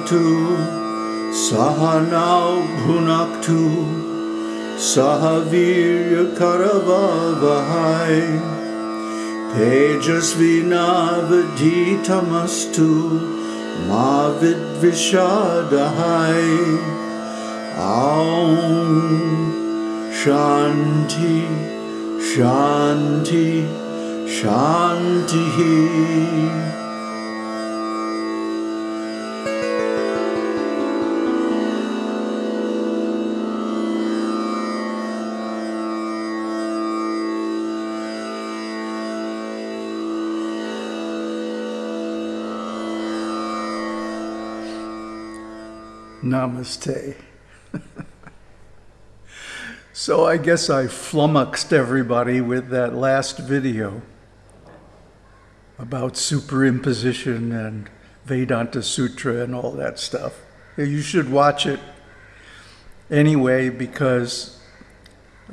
भवतु सहनौ भुनक्तु सह वीर्यकरवहै तेजस्विनावधीतमस्तु मा विद्विषादहै ॐ शान्ति शान्ति शान्तिः Namaste. so I guess I flummoxed everybody with that last video about superimposition and Vedanta Sutra and all that stuff. You should watch it anyway because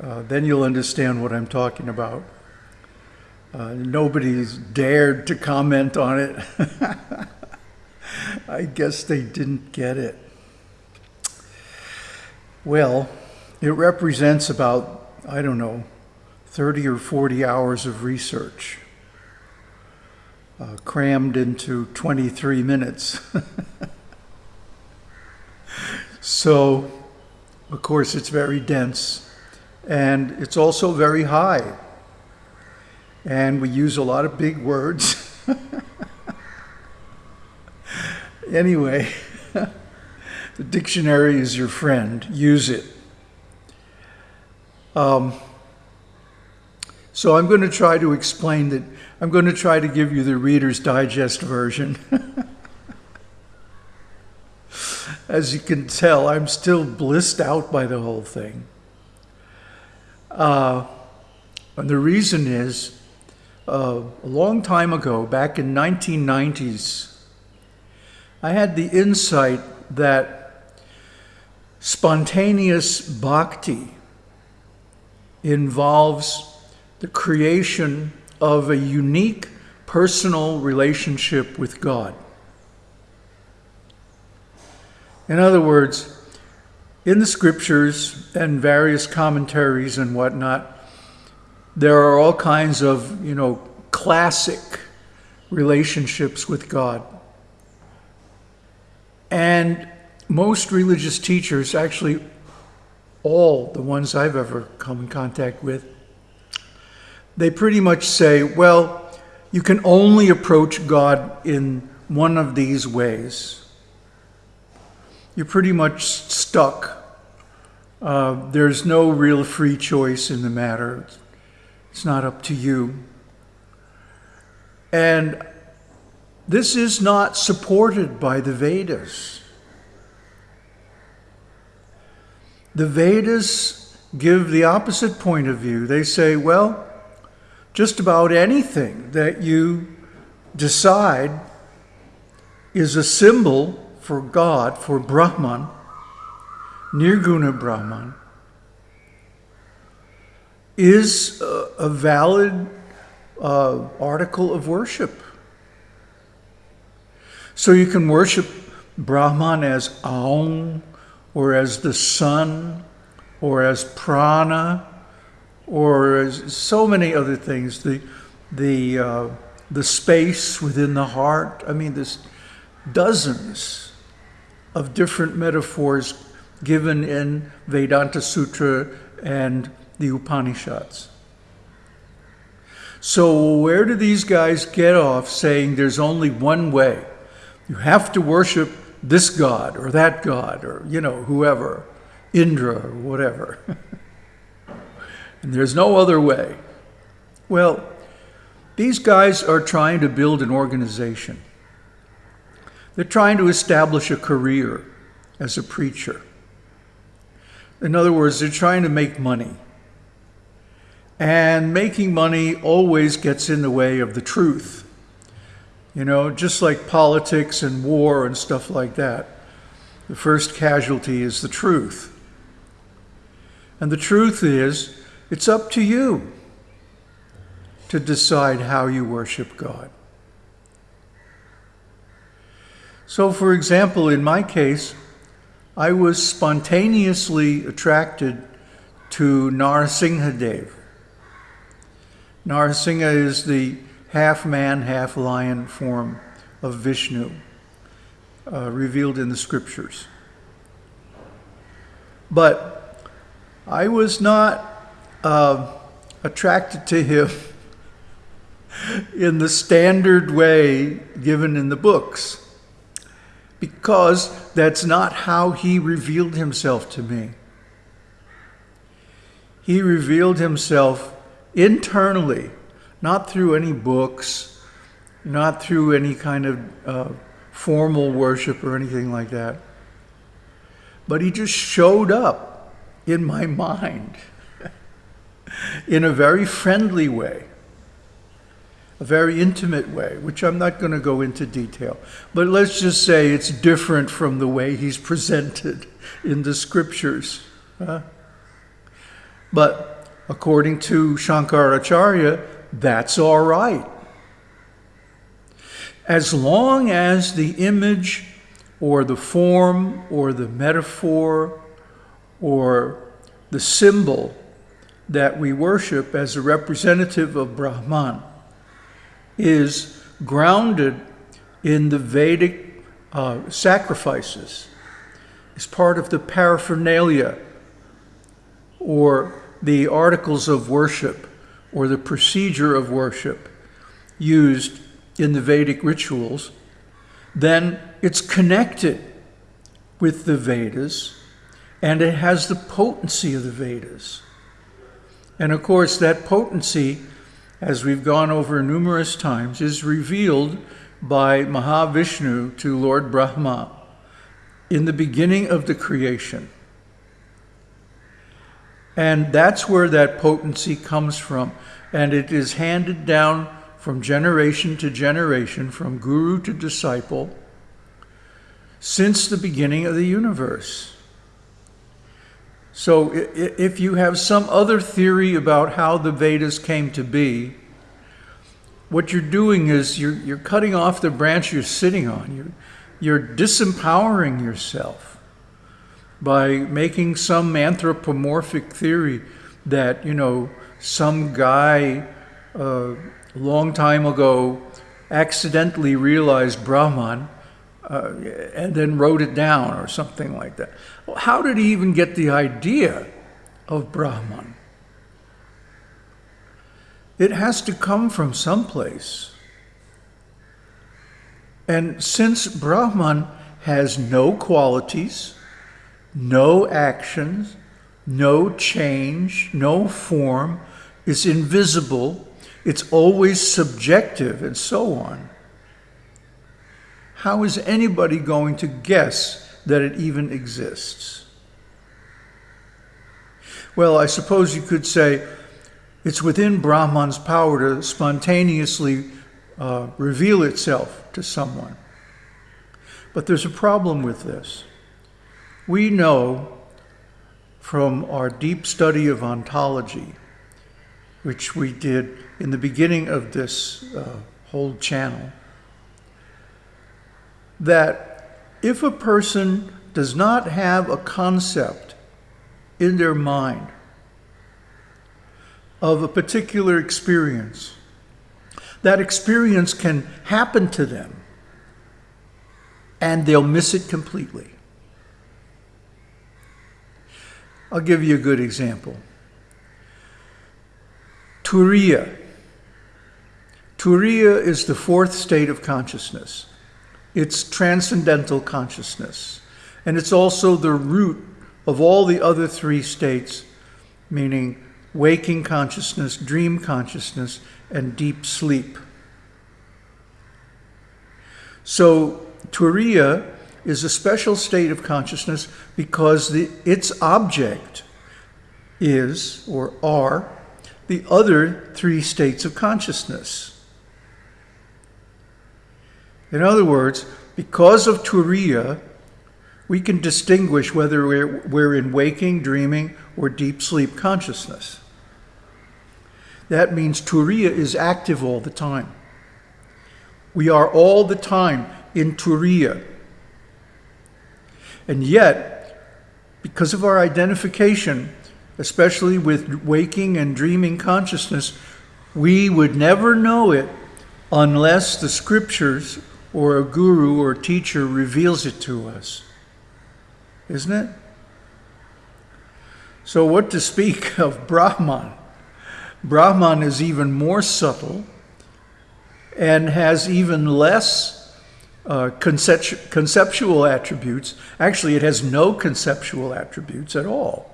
uh, then you'll understand what I'm talking about. Uh, nobody's dared to comment on it. I guess they didn't get it. Well, it represents about, I don't know, 30 or 40 hours of research uh, crammed into 23 minutes. so, of course, it's very dense and it's also very high. And we use a lot of big words. anyway. The dictionary is your friend. Use it. Um, so I'm going to try to explain that. I'm going to try to give you the Reader's Digest version. As you can tell, I'm still blissed out by the whole thing. Uh, and the reason is, uh, a long time ago, back in 1990s, I had the insight that Spontaneous bhakti involves the creation of a unique personal relationship with God. In other words, in the scriptures and various commentaries and whatnot, there are all kinds of, you know, classic relationships with God. And most religious teachers, actually all the ones I've ever come in contact with, they pretty much say, well, you can only approach God in one of these ways. You're pretty much stuck. Uh, there's no real free choice in the matter. It's not up to you. And this is not supported by the Vedas. The Vedas give the opposite point of view. They say, well, just about anything that you decide is a symbol for God, for Brahman, Nirguna Brahman, is a, valid uh, article of worship. So you can worship Brahman as Aum, or as the sun, or as prana, or as so many other things, the, the, uh, the space within the heart. I mean, there's dozens of different metaphors given in Vedanta Sutra and the Upanishads. So where do these guys get off saying there's only one way? You have to worship this God or that God or, you know, whoever, Indra or whatever. and there's no other way. Well, these guys are trying to build an organization. They're trying to establish a career as a preacher. In other words, they're trying to make money. And making money always gets in the way of the truth. You know, just like politics and war and stuff like that, the first casualty is the truth. And the truth is, it's up to you to decide how you worship God. So, for example, in my case, I was spontaneously attracted to Narasimhadev. Narasimha is the half man, half lion form of Vishnu, uh, revealed in the scriptures. But I was not uh, attracted to him in the standard way given in the books because that's not how he revealed himself to me. He revealed himself internally, not through any books, not through any kind of uh, formal worship or anything like that. But he just showed up in my mind in a very friendly way a very intimate way, which I'm not going to go into detail. But let's just say it's different from the way he's presented in the scriptures. Huh? But according to Shankaracharya, that's all right. As long as the image or the form or the metaphor or the symbol that we worship as a representative of Brahman is grounded in the Vedic uh, sacrifices, is part of the paraphernalia or the articles of worship or the procedure of worship used in the Vedic rituals, then it's connected with the Vedas and it has the potency of the Vedas. And of course, that potency as we've gone over numerous times, is revealed by Mahavishnu to Lord Brahma in the beginning of the creation. And that's where that potency comes from. And it is handed down from generation to generation, from guru to disciple, since the beginning of the universe. So if you have some other theory about how the Vedas came to be, what you're doing is you're, you're cutting off the branch you're sitting on. You're, you're disempowering yourself by making some anthropomorphic theory that, you know, some guy a uh, long time ago accidentally realized Brahman uh, and then wrote it down or something like that. How did he even get the idea of Brahman? It has to come from someplace. And since Brahman has no qualities, no actions, no change, no form, it's invisible, it's always subjective, and so on how is anybody going to guess that it even exists? Well, I suppose you could say it's within Brahman's power to spontaneously uh, reveal itself to someone. But there's a problem with this. We know from our deep study of ontology, which we did in the beginning of this uh, whole channel, that if a person does not have a concept in their mind of a particular experience, that experience can happen to them and they'll miss it completely. I'll give you a good example. Turiya. Turiya is the fourth state of consciousness. It's transcendental consciousness. And it's also the root of all the other three states, meaning waking consciousness, dream consciousness, and deep sleep. So, Turiya is a special state of consciousness because the, its object is, or are, the other three states of consciousness. In other words, because of Turiya, we can distinguish whether we're, we're in waking, dreaming, or deep sleep consciousness. That means Turiya is active all the time. We are all the time in Turiya, And yet, because of our identification, especially with waking and dreaming consciousness, we would never know it unless the scriptures or a guru or teacher reveals it to us. Isn't it? So, what to speak of Brahman? Brahman is even more subtle and has even less uh, concept- conceptual attributes. Actually, it has no conceptual attributes at all.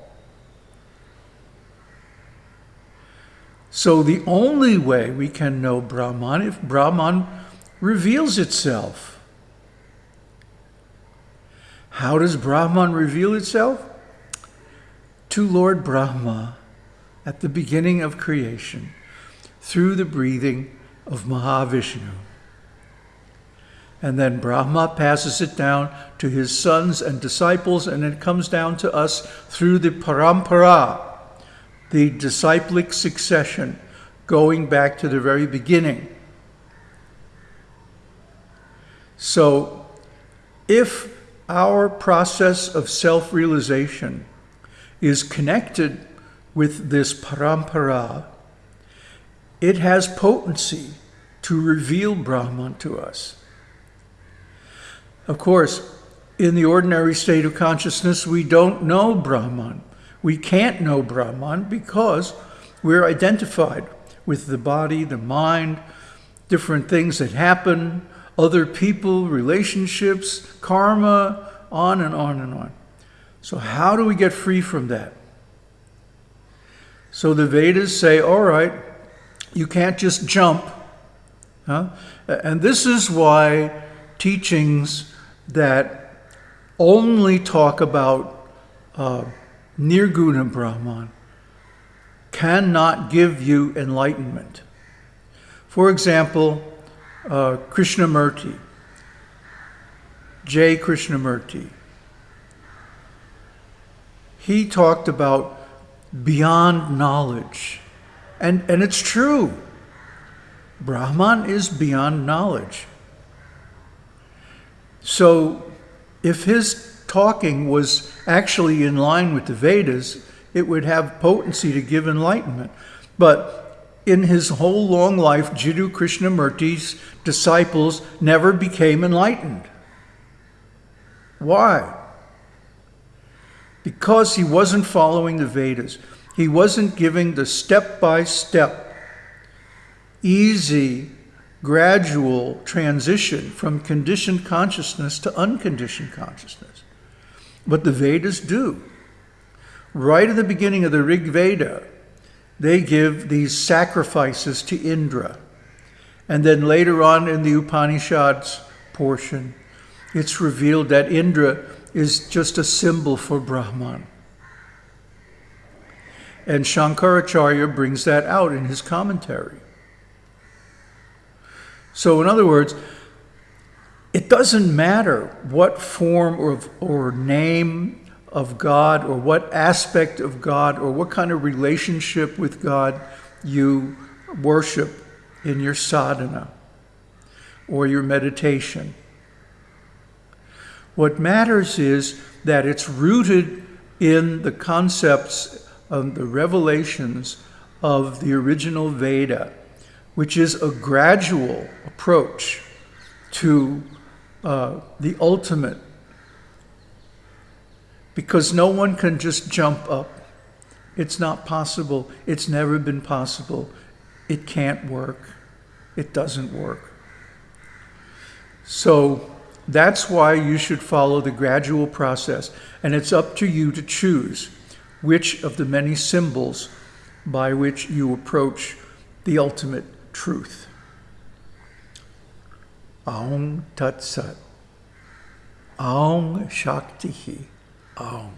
So, the only way we can know Brahman if Brahman reveals itself. How does Brahman reveal itself? To Lord Brahma at the beginning of creation through the breathing of Mahavishnu. And then Brahma passes it down to his sons and disciples, and it comes down to us through the parampara, the disciplic succession, going back to the very beginning. So, if our process of self realization is connected with this parampara, it has potency to reveal Brahman to us. Of course, in the ordinary state of consciousness, we don't know Brahman. We can't know Brahman because we're identified with the body, the mind, different things that happen, other people, relationships, karma, on and on and on. So, how do we get free from that? So, the Vedas say, all right, you can't just jump. Huh? And this is why teachings that only talk about uh, Nirguna Brahman cannot give you enlightenment. For example, uh, Krishnamurti, J. Krishnamurti, he talked about beyond knowledge. And, and it's true. Brahman is beyond knowledge. So if his talking was actually in line with the Vedas, it would have potency to give enlightenment. But in his whole long life, Jiddu Krishnamurti's disciples never became enlightened. Why? Because he wasn't following the Vedas. He wasn't giving the step by step, easy, gradual transition from conditioned consciousness to unconditioned consciousness. But the Vedas do. Right at the beginning of the Rig Veda, they give these sacrifices to Indra. And then later on in the Upanishads portion, it's revealed that Indra is just a symbol for Brahman. And Shankaracharya brings that out in his commentary. So, in other words, it doesn't matter what form or, or name of God or what aspect of God or what kind of relationship with God you worship in your sadhana or your meditation. What matters is that it's rooted in the concepts of the revelations of the original Veda, which is a gradual approach to uh, the ultimate because no one can just jump up. It's not possible. It's never been possible. It can't work. It doesn't work. So that's why you should follow the gradual process. And it's up to you to choose which of the many symbols by which you approach the ultimate truth. Aum Tat Sat. Aum Shakti. Oh.